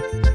Bye.